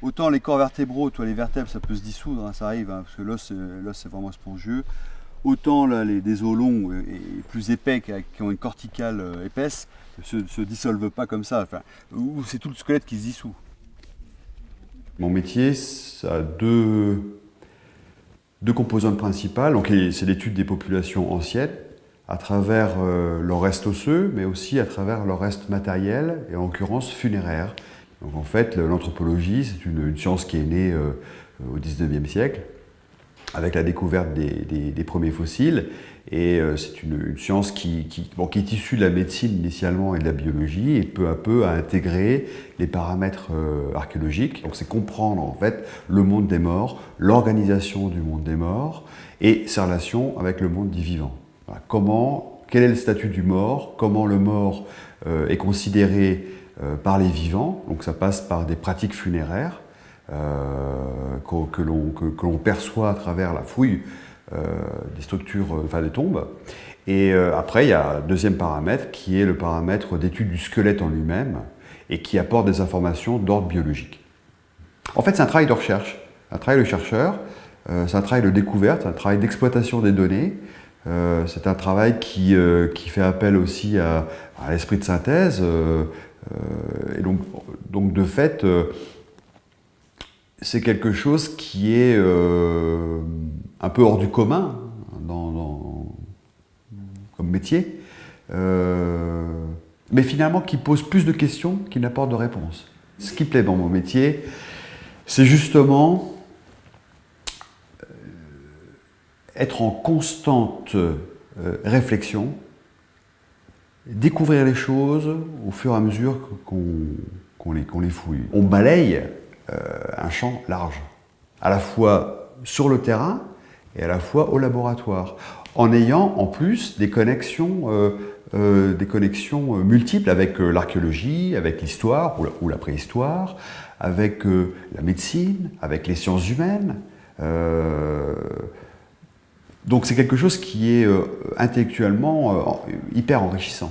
Autant les corps vertébraux, toi les vertèbres, ça peut se dissoudre, hein, ça arrive, hein, parce que l'os c'est vraiment spongieux. Autant là, les, os longs et, plus épais, qui, ont une corticale euh, épaisse, se, se dissolvent pas comme ça. Ou c'est tout le squelette qui se dissout. Mon métier, ça a deux, deux composantes principales. C'est l'étude des populations anciennes, à travers euh, leur reste osseux, mais aussi à travers leur reste matériel, et en l'occurrence funéraire. Donc en fait, l'anthropologie, c'est une, science qui est née euh, au 19e siècle, avec la découverte des, premiers fossiles. Et euh, c'est une, science qui, qui, est issue de la médecine initialement et de la biologie, et peu à peu a intégré les paramètres archéologiques. Donc c'est comprendre en fait le monde des morts, l'organisation du monde des morts, et ses relations avec le monde des vivants. Comment, quel est le statut du mort, comment le mort euh, est considéré euh, par les vivants, donc ça passe par des pratiques funéraires euh, que, l'on perçoit à travers la fouille des structures, enfin des tombes. Et après, il y a un deuxième paramètre qui est le paramètre d'étude du squelette en lui-même et qui apporte des informations d'ordre biologique. En fait, c'est un travail de recherche, un travail de chercheur, c'est un travail de découverte, un travail d'exploitation des données, euh, c'est un travail qui, euh, qui, fait appel aussi à, l'esprit de synthèse. Euh, et donc, donc, de fait, c'est quelque chose qui est un peu hors du commun dans, comme métier, mais finalement qui pose plus de questions qu'il n'apporte de réponses. Ce qui plaît dans mon métier, c'est justement être en constante euh, réflexion, découvrir les choses au fur et à mesure qu'on les, fouille. On balaye euh, un champ large, à la fois sur le terrain et à la fois au laboratoire, en ayant en plus des connexions, euh, des connexions multiples avec l'archéologie, avec l'histoire ou, la préhistoire, avec la médecine, avec les sciences humaines. Donc c'est quelque chose qui est euh, intellectuellement euh, hyper enrichissant.